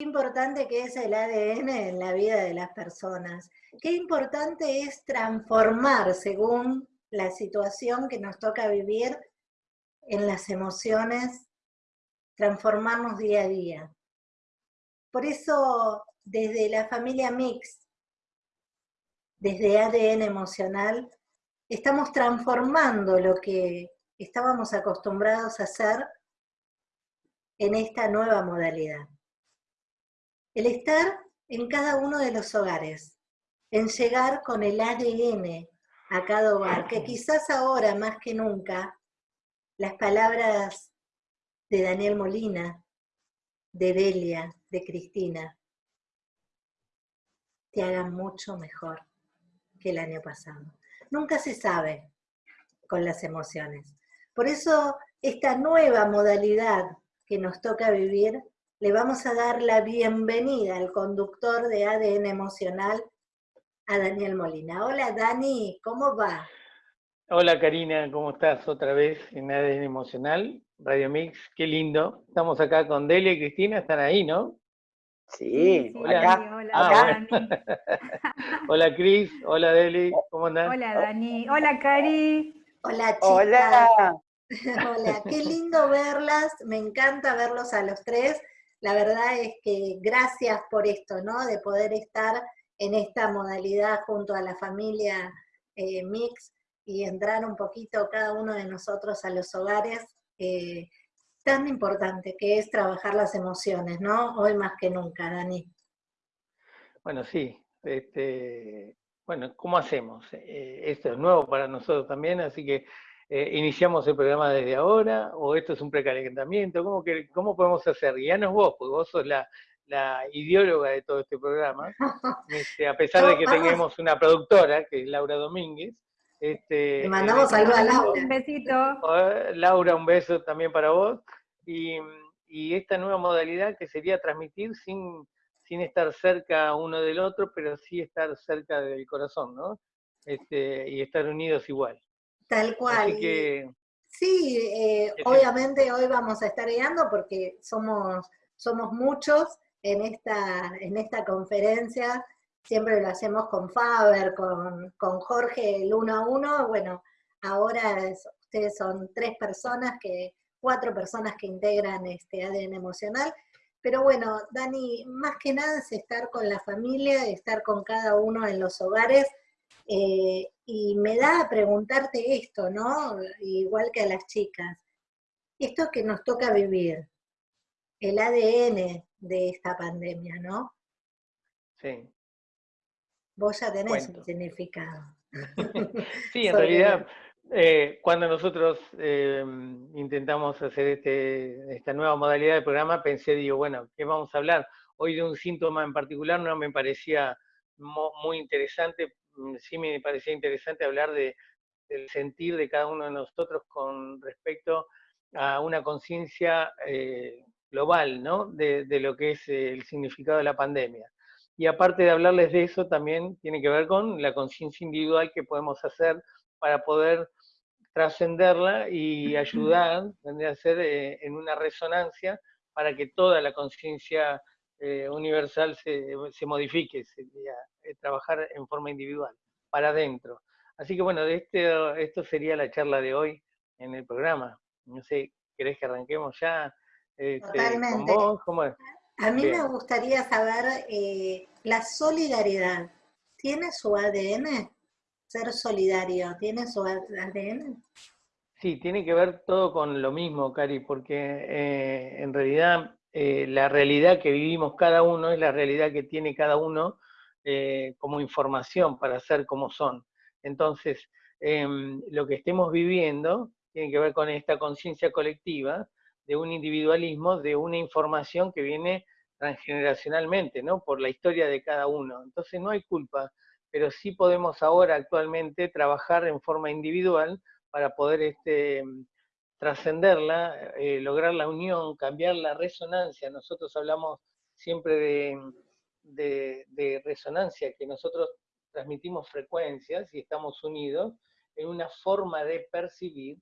importante que es el ADN en la vida de las personas. Qué importante es transformar según la situación que nos toca vivir en las emociones, transformarnos día a día. Por eso, desde la familia Mix, desde ADN emocional, estamos transformando lo que estábamos acostumbrados a hacer en esta nueva modalidad. El estar en cada uno de los hogares, en llegar con el ADN a cada hogar, que quizás ahora más que nunca las palabras de Daniel Molina, de Delia, de Cristina, te hagan mucho mejor que el año pasado. Nunca se sabe con las emociones. Por eso esta nueva modalidad que nos toca vivir le vamos a dar la bienvenida al conductor de ADN Emocional, a Daniel Molina. Hola Dani, ¿cómo va? Hola Karina, ¿cómo estás otra vez en ADN Emocional? Radio Mix, qué lindo. Estamos acá con Delia y Cristina, están ahí, ¿no? Sí, hola. Hola, ah, Dani. hola Cris, hola Deli, ¿cómo andás? Hola Dani, hola Cari. Hola chicas. Hola. hola, qué lindo verlas, me encanta verlos a los tres la verdad es que gracias por esto, ¿no? De poder estar en esta modalidad junto a la familia eh, Mix y entrar un poquito cada uno de nosotros a los hogares, eh, tan importante que es trabajar las emociones, ¿no? Hoy más que nunca, Dani. Bueno, sí. Este, bueno, ¿cómo hacemos? Eh, esto es nuevo para nosotros también, así que eh, iniciamos el programa desde ahora, o esto es un precalentamiento, ¿cómo, que, cómo podemos hacer? Guíanos vos, porque vos sos la, ideóloga de todo este programa, este, a pesar de que tengamos una productora, que es Laura Domínguez. Este, Le mandamos saludos a Laura. Un besito. Laura, un beso también para vos. Y, esta nueva modalidad que sería transmitir sin, sin estar cerca uno del otro, pero sí estar cerca del corazón, ¿no? Este, y estar unidos igual. Tal cual. sí, eh, obviamente hoy vamos a estar guiando porque somos, somos muchos en esta, en esta conferencia. Siempre lo hacemos con Faber, con, Jorge el uno a uno. Bueno, ahora ustedes son tres personas, que, cuatro personas que integran este ADN emocional. Pero bueno, Dani, más que nada es estar con la familia, estar con cada uno en los hogares eh, y me da a preguntarte esto, ¿no? Igual que a las chicas. Esto que nos toca vivir, el ADN de esta pandemia, ¿no? Sí. Vos ya tenés un significado. sí, en realidad, eh, cuando nosotros eh, intentamos hacer este, esta nueva modalidad de programa, pensé, digo, bueno, ¿qué vamos a hablar? Hoy de un síntoma en particular no me parecía muy interesante sí me parecía interesante hablar de, del sentir de cada uno de nosotros con respecto a una conciencia eh, global, ¿no? De, lo que es el significado de la pandemia. Y aparte de hablarles de eso, también tiene que ver con la conciencia individual que podemos hacer para poder trascenderla y ayudar, tendría a ser eh, en una resonancia para que toda la conciencia eh, universal se, se modifique, sería eh, trabajar en forma individual, para adentro. Así que bueno, de este, esto sería la charla de hoy en el programa. No sé, ¿querés que arranquemos ya este, Totalmente. A mí me gustaría saber, eh, la solidaridad, ¿tiene su ADN? Ser solidario, ¿tiene su ADN? Sí, tiene que ver todo con lo mismo, Cari, porque eh, en realidad la realidad que vivimos cada uno es la realidad que tiene cada uno eh, como información para ser como son. Entonces, em, lo que estemos viviendo tiene que ver con esta conciencia colectiva de un individualismo, de una información que viene transgeneracionalmente, ¿no? Por la historia de cada uno. Entonces no hay culpa, pero sí podemos ahora actualmente trabajar en forma individual para poder este, trascenderla, eh, lograr la unión, cambiar la resonancia. Nosotros hablamos siempre de, resonancia, que nosotros transmitimos frecuencias y estamos unidos en una forma de percibir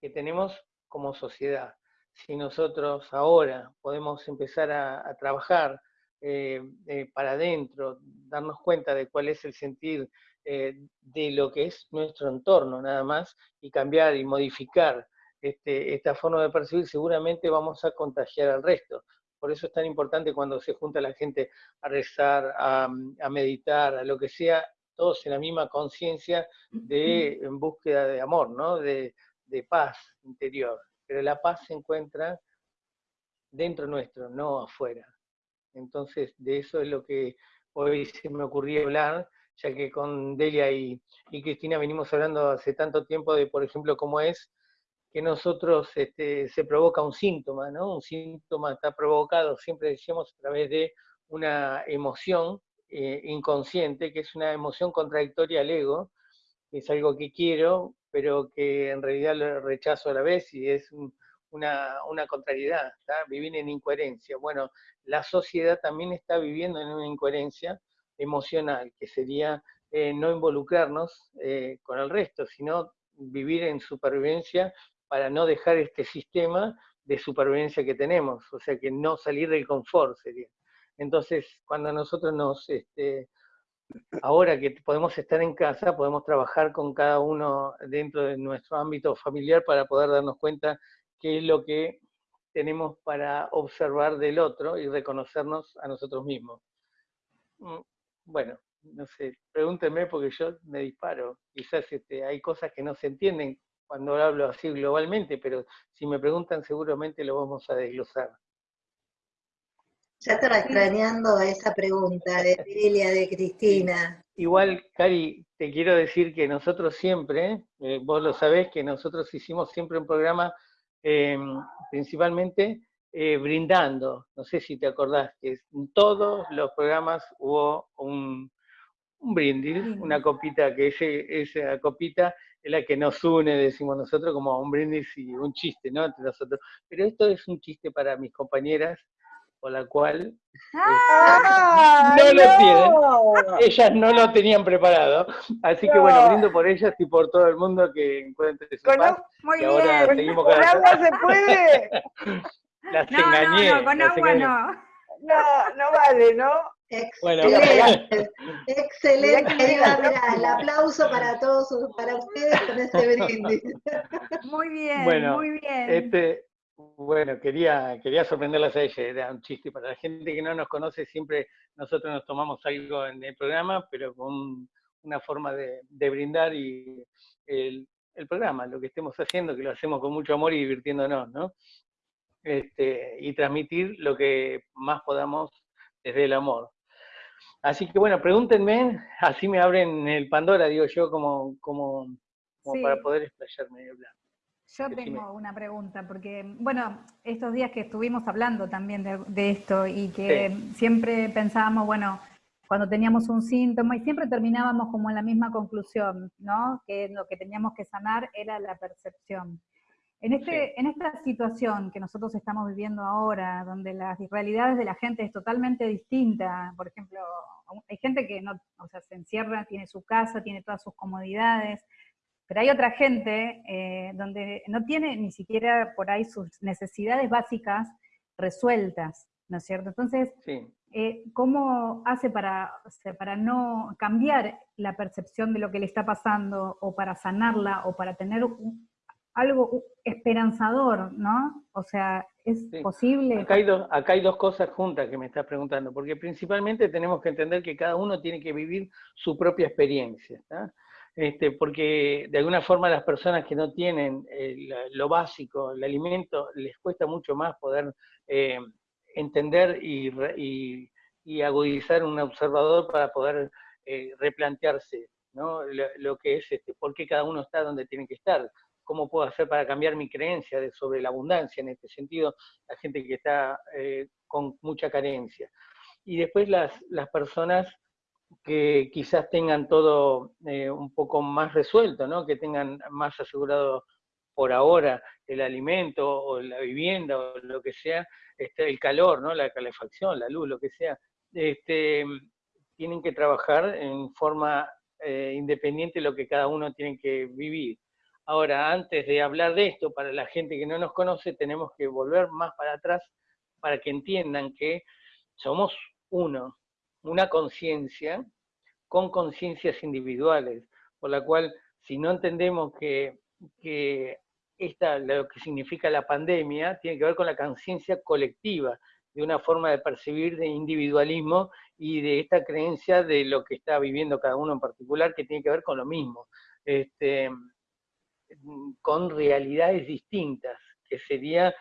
que tenemos como sociedad. Si nosotros ahora podemos empezar a, trabajar eh, eh, para adentro, darnos cuenta de cuál es el sentir de lo que es nuestro entorno nada más, y cambiar y modificar este, esta forma de percibir, seguramente vamos a contagiar al resto. Por eso es tan importante cuando se junta la gente a rezar, a, meditar, a lo que sea, todos en la misma conciencia de en búsqueda de amor, ¿no? de, de paz interior. Pero la paz se encuentra dentro nuestro, no afuera. Entonces, de eso es lo que hoy se me ocurría hablar, ya que con Delia y, y Cristina venimos hablando hace tanto tiempo de, por ejemplo, cómo es que nosotros este, se provoca un síntoma, ¿no? Un síntoma está provocado, siempre decíamos, a través de una emoción eh, inconsciente, que es una emoción contradictoria al ego, es algo que quiero, pero que en realidad lo rechazo a la vez y es una, una, contrariedad, vivir en incoherencia. Bueno, la sociedad también está viviendo en una incoherencia emocional, que sería eh, no involucrarnos eh, con el resto, sino vivir en supervivencia para no dejar este sistema de supervivencia que tenemos, o sea que no salir del confort sería. Entonces, cuando nosotros nos, este, ahora que podemos estar en casa, podemos trabajar con cada uno dentro de nuestro ámbito familiar para poder darnos cuenta qué es lo que tenemos para observar del otro y reconocernos a nosotros mismos. Mm, bueno, no sé, pregúntenme porque yo me disparo. Quizás este, hay cosas que no se entienden cuando hablo así globalmente, pero si me preguntan seguramente lo vamos a desglosar. Ya estaba extrañando esa pregunta de Lilia, de Cristina. Igual, Cari, te quiero decir que nosotros siempre, eh, vos lo sabés, que nosotros hicimos siempre un programa em, principalmente eh, brindando. No sé si te acordás que en todos los programas hubo un, un brindis, una copita, que ese, esa copita es la que nos une, decimos nosotros, como un brindis y un chiste, ¿no? Entre nosotros. Pero esto es un chiste para mis compañeras, por la cual ¡Ah, no, lo tienen. Ellas no lo tenían preparado. Así que bueno, brindo por ellas y por todo el mundo que encuentre su paz. Muy y ahora bien. seguimos con agua se puede? Las engañé. No, no, con agua no. No, no vale, ¿no? Excelente, excelente. el aplauso para todos, para ustedes con este brindis. Muy bien, bueno, muy bien. Este, bueno, quería, quería sorprenderlas a ella, era un chiste. Para la gente que no nos conoce, siempre nosotros nos tomamos algo en el programa, pero con una forma de, brindar y el, el, programa, lo que estemos haciendo, que lo hacemos con mucho amor y divirtiéndonos, ¿no? Este, y transmitir lo que más podamos desde el amor. Así que bueno, pregúntenme, así me abren el Pandora, digo yo, como, como, para poder explayarme y hablar. Yo tengo una pregunta, porque, bueno, estos días que estuvimos hablando también de, esto y que siempre pensábamos, bueno, cuando teníamos un síntoma y siempre terminábamos como en la misma conclusión, ¿no? Que lo que teníamos que sanar era la percepción. En, este, en esta situación que nosotros estamos viviendo ahora, donde las realidades de la gente es totalmente distinta, por ejemplo, hay gente que no, o sea, se encierra, tiene su casa, tiene todas sus comodidades, pero hay otra gente eh, donde no tiene ni siquiera por ahí sus necesidades básicas resueltas, ¿no es cierto? Entonces, eh, ¿cómo hace para, para no cambiar la percepción de lo que le está pasando, o para sanarla, o para tener un, algo esperanzador, ¿no? O sea, ¿es posible? Acá hay, dos, acá hay dos cosas juntas que me estás preguntando, porque principalmente tenemos que entender que cada uno tiene que vivir su propia experiencia, este, porque de alguna forma las personas que no tienen eh, lo básico, el alimento, les cuesta mucho más poder eh, entender y, agudizar un observador para poder eh, replantearse ¿no? lo, que es este, por qué cada uno está donde tiene que estar cómo puedo hacer para cambiar mi creencia de, sobre la abundancia, en este sentido, la gente que está eh, con mucha carencia. Y después las, las personas que quizás tengan todo eh, un poco más resuelto, ¿no? que tengan más asegurado por ahora el alimento o la vivienda o lo que sea, este, el calor, ¿no? la calefacción, la luz, lo que sea, este, tienen que trabajar en forma eh, independiente de lo que cada uno tiene que vivir. Ahora, antes de hablar de esto, para la gente que no nos conoce, tenemos que volver más para atrás para que entiendan que somos uno, una conciencia con conciencias individuales, por la cual si no entendemos que, que esta, lo que significa la pandemia tiene que ver con la conciencia colectiva, de una forma de percibir de individualismo y de esta creencia de lo que está viviendo cada uno en particular, que tiene que ver con lo mismo, este, con realidades distintas, que sería,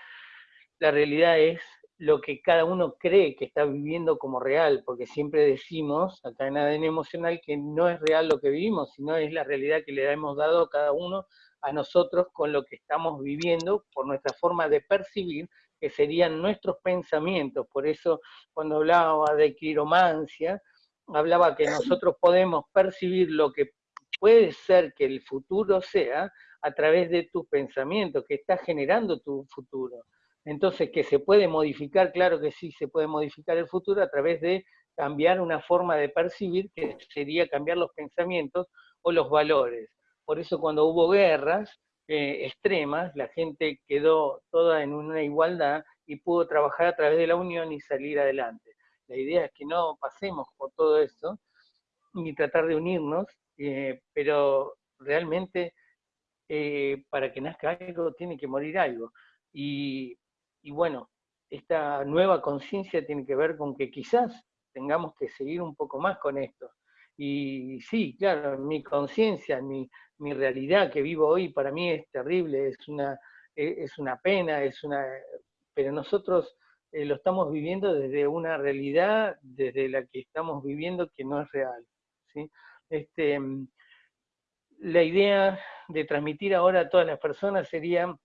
la realidad es lo que cada uno cree que está viviendo como real, porque siempre decimos acá en ADN emocional que no es real lo que vivimos, sino es la realidad que le hemos dado cada uno a nosotros con lo que estamos viviendo por nuestra forma de percibir, que serían nuestros pensamientos. Por eso cuando hablaba de quiromancia, hablaba que nosotros podemos percibir lo que puede ser que el futuro sea a través de tus pensamientos, que está generando tu futuro. Entonces, que se puede modificar, claro que sí, se puede modificar el futuro a través de cambiar una forma de percibir, que sería cambiar los pensamientos o los valores. Por eso cuando hubo guerras eh, extremas, la gente quedó toda en una igualdad y pudo trabajar a través de la unión y salir adelante. La idea es que no pasemos por todo eso, ni tratar de unirnos, eh, pero realmente eh, para que nazca algo tiene que morir algo. Y bueno, esta nueva conciencia tiene que ver con que quizás tengamos que seguir un poco más con esto. Y sí, claro, mi conciencia, mi, mi realidad que vivo hoy para mí es terrible, es una, e, es una pena, es una, pero nosotros eh, lo estamos viviendo desde una realidad, desde la que estamos viviendo que no es real. ¿sí? Este, la idea de transmitir ahora a todas las personas sería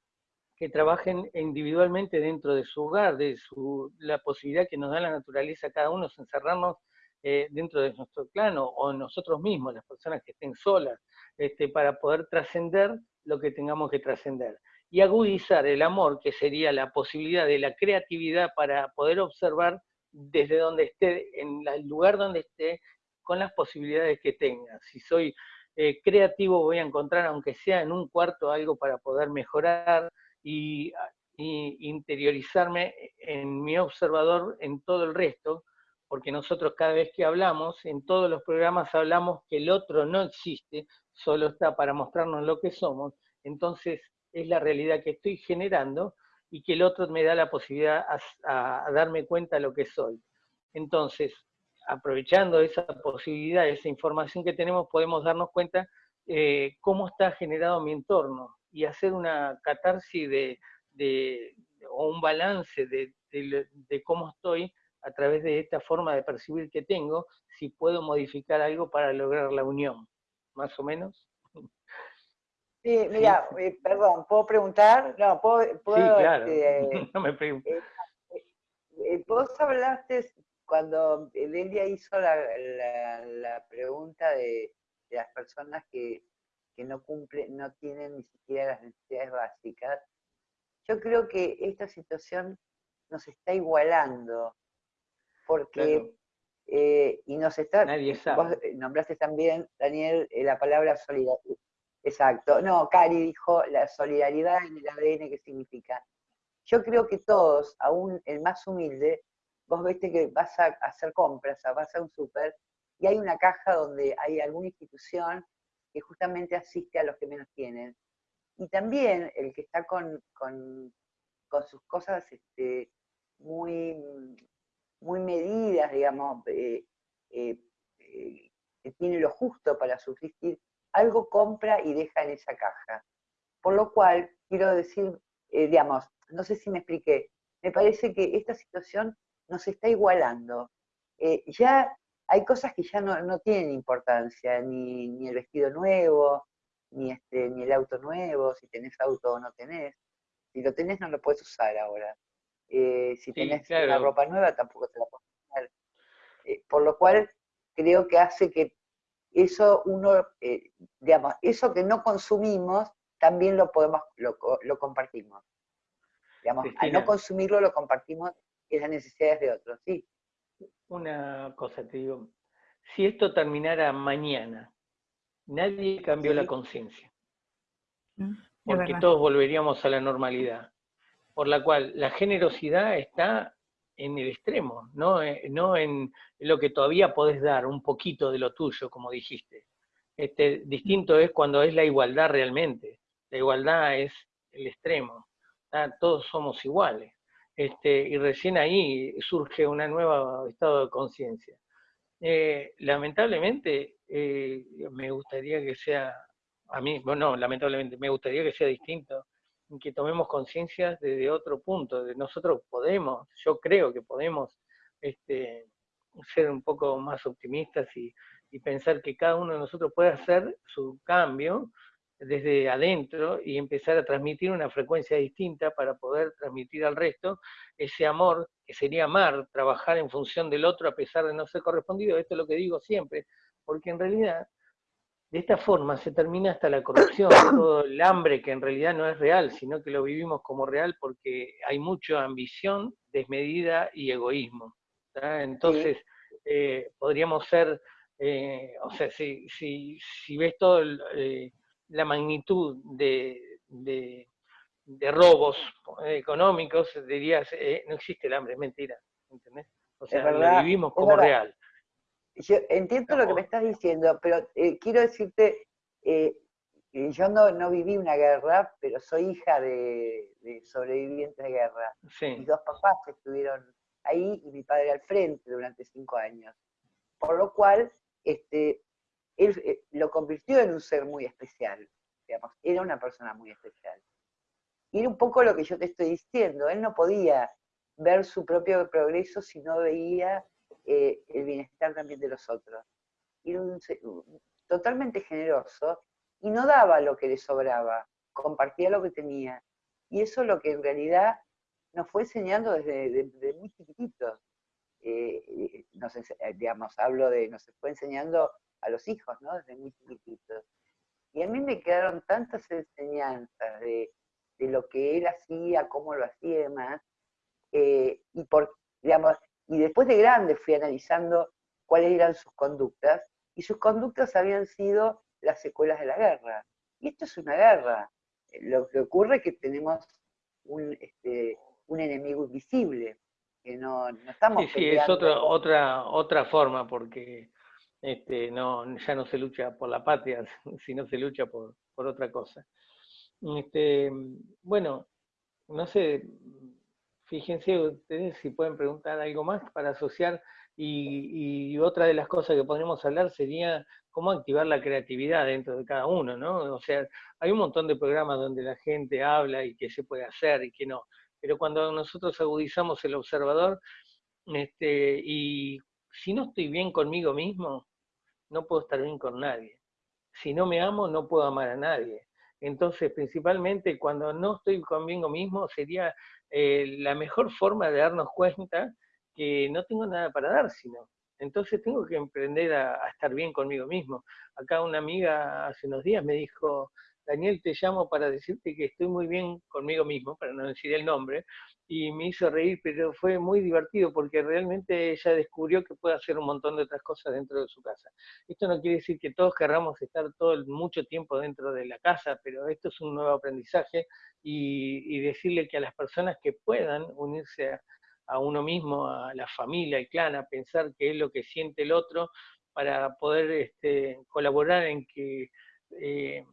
que trabajen individualmente dentro de su hogar, de su, la posibilidad que nos da la naturaleza cada uno es encerrarnos eh, dentro de nuestro plano o nosotros mismos, las personas que estén solas, este, para poder trascender lo que tengamos que trascender. Y agudizar el amor, que sería la posibilidad de la creatividad para poder observar desde donde esté, en el lugar donde esté, con las posibilidades que tenga. Si soy eh, creativo voy a encontrar, aunque sea en un cuarto, algo para poder mejorar, y, interiorizarme en mi observador en todo el resto, porque nosotros cada vez que hablamos, en todos los programas hablamos que el otro no existe, solo está para mostrarnos lo que somos, entonces es la realidad que estoy generando y que el otro me da la posibilidad a, darme cuenta de lo que soy. Entonces, aprovechando esa posibilidad, esa información que tenemos, podemos darnos cuenta eh, cómo está generado mi entorno, y hacer una catarsis de, o un balance de, de, cómo estoy a través de esta forma de percibir que tengo, si puedo modificar algo para lograr la unión, más o menos. Sí, mira, eh, perdón, ¿puedo preguntar? No, puedo... sí, claro, este, no me pregunto. Eh, eh, vos hablaste, cuando Delia hizo la, la pregunta de, de, las personas que que no cumplen, no tienen ni siquiera las necesidades básicas. Yo creo que esta situación nos está igualando, porque, eh, y nos está, Nadie sabe. vos nombraste también, Daniel, eh, la palabra solidaridad. Exacto. No, Cari dijo la solidaridad en el ADN, ¿qué significa? Yo creo que todos, aún el más humilde, vos viste que vas a hacer compras, vas a un súper, y hay una caja donde hay alguna institución que justamente asiste a los que menos tienen. Y también el que está con, sus cosas este, muy, muy medidas, digamos, eh, eh, eh, que tiene lo justo para subsistir, algo compra y deja en esa caja. Por lo cual, quiero decir, digamos, no sé si me expliqué, me parece que esta situación nos está igualando. ya hay cosas que ya no, tienen importancia, ni, el vestido nuevo, ni, este, ni el auto nuevo, si tenés auto o no tenés. Si lo tenés no lo puedes usar ahora. Eh, si tenés una ropa nueva tampoco te la puedes usar. Eh, por lo cual creo que hace que eso uno, eh, digamos, eso que no consumimos, también lo podemos, lo, compartimos. Digamos, al no consumirlo lo compartimos en las necesidades de otros, sí una cosa, te digo, si esto terminara mañana, nadie cambió la conciencia, mm, porque todos volveríamos a la normalidad, por la cual la generosidad está en el extremo, no, eh, no en lo que todavía podés dar, un poquito de lo tuyo, como dijiste. Este, distinto es cuando es la igualdad realmente. La igualdad es el extremo. Todos somos iguales. Este, y recién ahí surge un nuevo estado de conciencia. Eh, lamentablemente, eh, me gustaría que sea, a mí, bueno, lamentablemente, me gustaría que sea distinto, que tomemos conciencia desde otro punto, de nosotros podemos, yo creo que podemos este, ser un poco más optimistas y pensar que cada uno de nosotros puede hacer su cambio desde adentro y empezar a transmitir una frecuencia distinta para poder transmitir al resto ese amor, que sería amar, trabajar en función del otro a pesar de no ser correspondido. Esto es lo que digo siempre, porque en realidad de esta forma se termina hasta la corrupción, todo el hambre que en realidad no es real, sino que lo vivimos como real porque hay mucha ambición, desmedida y egoísmo. Entonces, eh, podríamos ser, eh, o sea, si, si, si ves todo eh, la magnitud de, de, robos económicos, dirías, no existe el hambre, es mentira, ¿entendés? O sea, lo vivimos como real. Yo entiendo lo que me estás diciendo, pero eh, quiero decirte, eh, yo no, no, viví una guerra, pero soy hija de, sobrevivientes de guerra. Mis dos papás estuvieron ahí y mi padre al frente durante cinco años. Por lo cual, este, él eh, lo convirtió en un ser muy especial, era una persona muy especial. Y era un poco lo que yo te estoy diciendo, él no podía ver su propio progreso si no veía eh, el bienestar también de los otros. Era un, totalmente generoso y no daba lo que le sobraba, compartía lo que tenía. Y eso es lo que en realidad nos fue enseñando desde, muy chiquititos. Eh, nos, digamos, hablo de, nos fue enseñando a los hijos, ¿no? Desde muy chiquititos. Y a mí me quedaron tantas enseñanzas de, de lo que él hacía, cómo lo hacía y demás, eh, y por, digamos, y después de grande fui analizando cuáles eran sus conductas, y sus conductas habían sido las secuelas de la guerra. Y esto es una guerra. Lo que ocurre es que tenemos un, este, un enemigo invisible, que no, no estamos... Sí, sí, es otra, otra, otra forma, porque este, no, ya no se lucha por la patria, sino se lucha por, por otra cosa. Este, bueno, no sé, Fíjense ustedes si pueden preguntar algo más para asociar y, otra de las cosas que podríamos hablar sería cómo activar la creatividad dentro de cada uno, ¿no? O sea, hay un montón de programas donde la gente habla y qué se puede hacer y qué no, pero cuando nosotros agudizamos el observador, este, y si no estoy bien conmigo mismo, no puedo estar bien con nadie. Si no me amo, no puedo amar a nadie. Entonces, principalmente cuando no estoy conmigo mismo, sería eh, la mejor forma de darnos cuenta que no tengo nada para dar, sino. Entonces tengo que emprender a, estar bien conmigo mismo. Acá una amiga hace unos días me dijo, Daniel, te llamo para decirte que estoy muy bien conmigo mismo, para no decir el nombre, y me hizo reír, pero fue muy divertido porque realmente ella descubrió que puede hacer un montón de otras cosas dentro de su casa. Esto no quiere decir que todos querramos estar todo mucho tiempo dentro de la casa, pero esto es un nuevo aprendizaje y, decirle que a las personas que puedan unirse a, uno mismo, a la familia, al clan, a pensar qué es lo que siente el otro, para poder este, colaborar en que eh,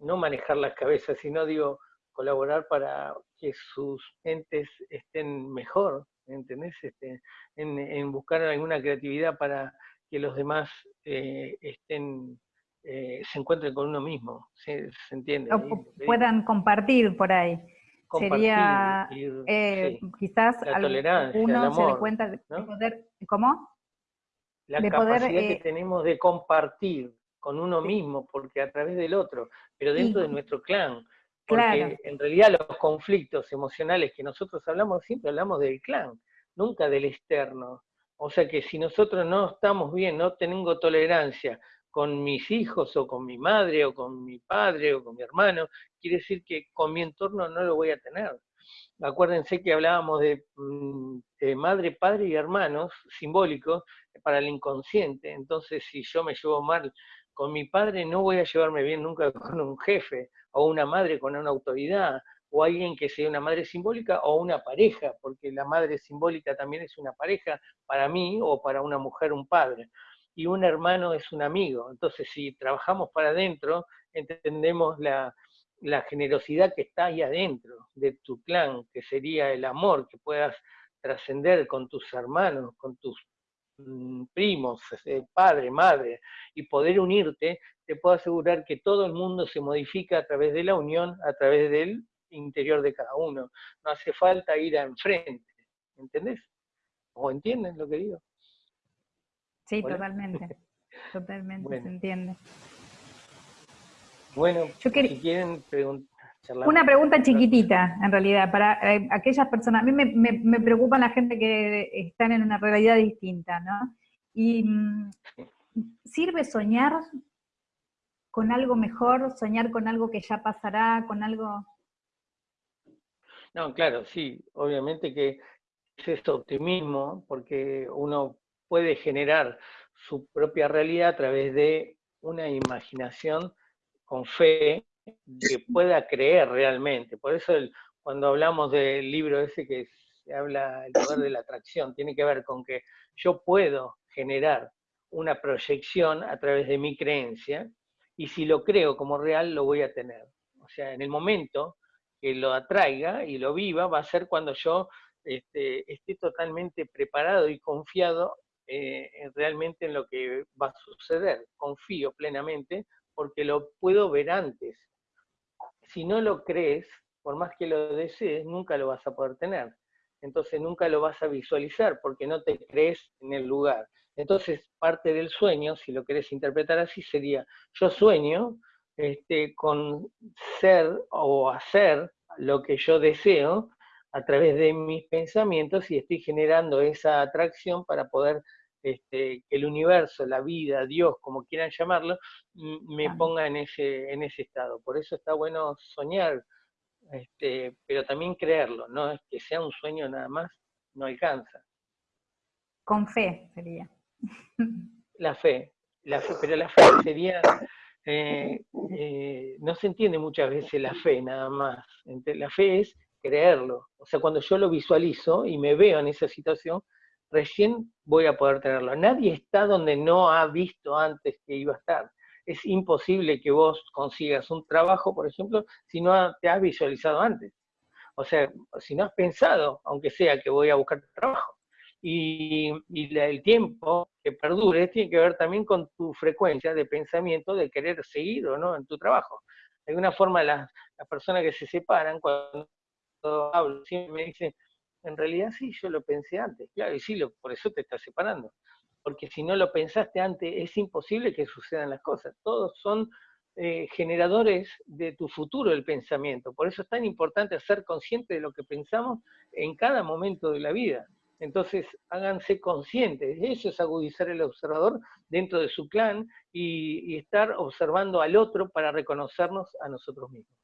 no manejar las cabezas, sino digo, colaborar para que sus entes estén mejor, ¿entendés? Este, en, buscar alguna creatividad para que los demás eh, estén, eh, se encuentren con uno mismo, ¿se, entiende? O puedan compartir por ahí. Sería eh, quizás la tolerancia, uno el amor, se cuenta de poder, ¿cómo? La capacidad que tenemos de compartir, con uno mismo, porque a través del otro, pero dentro de nuestro clan. Porque en realidad los conflictos emocionales que nosotros hablamos, siempre hablamos del clan, nunca del externo. O sea que si nosotros no estamos bien, no tengo tolerancia con mis hijos o con mi madre o con mi padre o con mi hermano, quiere decir que con mi entorno no lo voy a tener. Acuérdense que hablábamos de, mm, de madre, padre y hermanos simbólicos para el inconsciente. Entonces, si yo me llevo mal con mi padre no voy a llevarme bien nunca con un jefe o una madre con una autoridad o alguien que sea una madre simbólica o una pareja, porque la madre simbólica también es una pareja para mí o para una mujer un padre. Y un hermano es un amigo. Entonces, si trabajamos para adentro, entendemos la, generosidad que está ahí adentro de tu clan, que sería el amor que puedas trascender con tus hermanos, con tus primos, eh, padre, madre, y poder unirte, te puedo asegurar que todo el mundo se modifica a través de la unión, a través del interior de cada uno. No hace falta ir a enfrente, ¿entendés? ¿O entienden lo que digo? Sí, totalmente. Totalmente, se entiende. Bueno, si quieren preguntar. Una pregunta chiquitita, en realidad, para eh, aquellas personas. A mí me, me, preocupa la gente que están en una realidad distinta, ¿no? Y mm, ¿sirve soñar con algo mejor, soñar con algo que ya pasará, con algo... No, claro, sí, obviamente que es este optimismo, porque uno puede generar su propia realidad a través de una imaginación con fe que pueda creer realmente. Por eso cuando hablamos del libro ese que se habla el poder de la atracción, tiene que ver con que yo puedo generar una proyección a través de mi creencia y si lo creo como real lo voy a tener. O sea, en el momento que lo atraiga y lo viva va a ser cuando yo este, esté totalmente preparado y confiado eh, realmente en lo que va a suceder. Confío plenamente porque lo puedo ver antes. Si no lo crees, por más que lo desees, nunca lo vas a poder tener. Entonces nunca lo vas a visualizar porque no te crees en el lugar. Entonces parte del sueño, si lo querés interpretar así, sería yo sueño este, con ser o hacer lo que yo deseo a través de mis pensamientos y estoy generando esa atracción para poder este, que el universo, la vida, Dios, como quieran llamarlo, me ponga en ese, en ese estado. Por eso está bueno soñar, este, pero también creerlo, no es que sea un sueño nada más, no alcanza. Con fe sería. La fe, la fe pero la fe sería, eh, eh, no se entiende muchas veces la fe nada más. La fe es creerlo. O sea, cuando yo lo visualizo y me veo en esa situación, recién voy a poder tenerlo. Nadie está donde no ha visto antes que iba a estar. Es imposible que vos consigas un trabajo, por ejemplo, si no te has visualizado antes. O sea, si no has pensado, aunque sea que voy a buscar trabajo. Y, el tiempo que perdure tiene que ver también con tu frecuencia de pensamiento de querer seguir o no en tu trabajo. De alguna forma, las, las personas que se separan, cuando hablo, siempre me dicen, en realidad sí, yo lo pensé antes, claro, y sí, lo, por eso te estás separando. Porque si no lo pensaste antes, es imposible que sucedan las cosas. Todos son eh, generadores de tu futuro el pensamiento. Por eso es tan importante ser consciente de lo que pensamos en cada momento de la vida. Entonces, háganse conscientes. Eso es agudizar el observador dentro de su clan y estar observando al otro para reconocernos a nosotros mismos.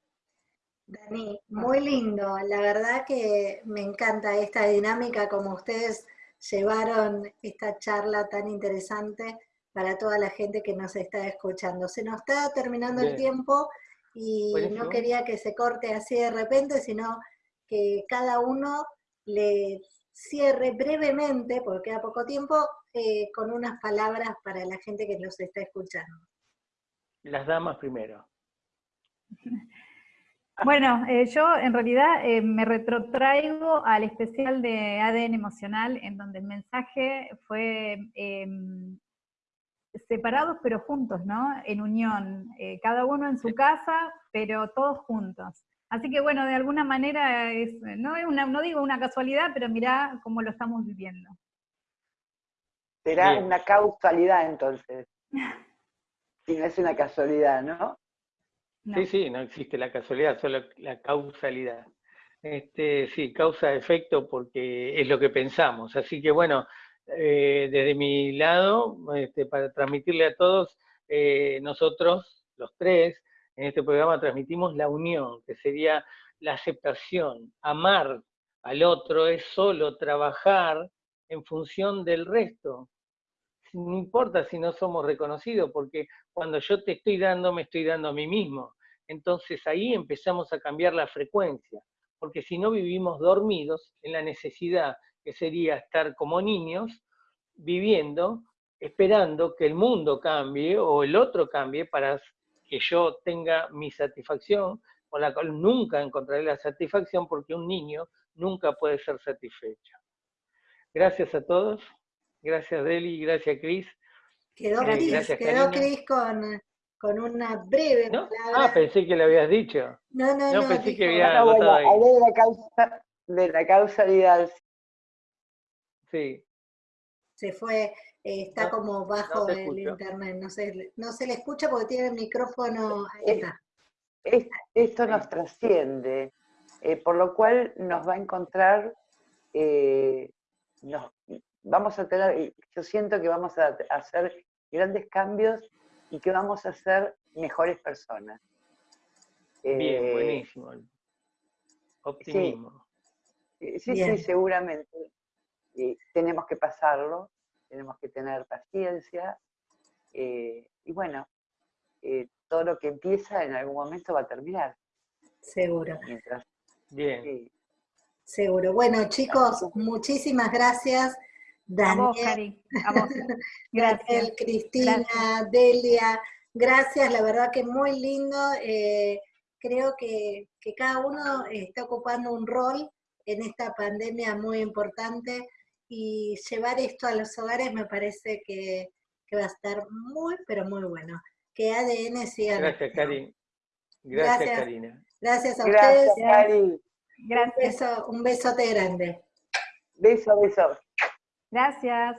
Dani, muy lindo. La verdad que me encanta esta dinámica como ustedes llevaron esta charla tan interesante para toda la gente que nos está escuchando. Se nos está terminando el tiempo y no quería que se corte así de repente, sino que cada uno le cierre brevemente, porque queda poco tiempo, eh, con unas palabras para la gente que nos está escuchando. Las damas primero. Bueno, eh, yo en realidad eh, me retrotraigo al especial de ADN emocional, en donde el mensaje fue em, separados pero juntos, ¿no? En unión, eh, cada uno en su casa, pero todos juntos. Así que bueno, de alguna manera es, no, es una, no digo una casualidad, pero mirá cómo lo estamos viviendo. Será una causalidad entonces. Si no es una casualidad, ¿no? Sí, sí, no existe la casualidad, solo la causalidad. Este, sí, causa-efecto porque es lo que pensamos. Así que bueno, eh, desde mi lado, este, para transmitirle a todos, eh, nosotros, los tres, en este programa transmitimos la unión, que sería la aceptación. Amar al otro es solo trabajar en función del resto no importa si no somos reconocidos, porque cuando yo te estoy dando, me estoy dando a mí mismo. entonces ahí empezamos a cambiar la frecuencia, porque si no vivimos dormidos en la necesidad que sería estar como niños, viviendo, esperando que el mundo cambie o el otro cambie para que yo tenga mi satisfacción, con la cual nunca encontraré la satisfacción porque un niño nunca puede ser satisfecho. Gracias a todos, gracias Deli, gracias Cris. Quedó Cris, quedó Cris con, con, una breve palabra. Ah, pensé que le habías dicho. No, no, no. no pensé que había no, bueno, ahí. de la, causa, de la causalidad. Sí. Se fue, eh, está como bajo el internet, no se, no se le escucha porque tiene el micrófono. Ahí está. esto nos trasciende, eh, por lo cual nos va a encontrar eh, nos, vamos a tener, yo siento que vamos a hacer grandes cambios y que vamos a ser mejores personas. Bien, eh, buenísimo. Optimismo. Sí, sí, seguramente. tenemos que pasarlo, tenemos que tener paciencia eh, y bueno, eh, todo lo que empieza en algún momento va a terminar. Seguro. Bien. Seguro. Bueno, chicos, muchísimas gracias. Daniel, a vos, Cari. A vos. Gracias. Cristina, Delia, gracias, la verdad que muy lindo. Eh, creo que, cada uno está ocupando un rol en esta pandemia muy importante y llevar esto a los hogares me parece que, va a estar muy, pero muy bueno. Que ADN siga. Gracias, Cari. Gracias, Karina. Gracias a gracias, Cari. Gracias. Un, beso, un besote grande. Beso, beso. Gracias.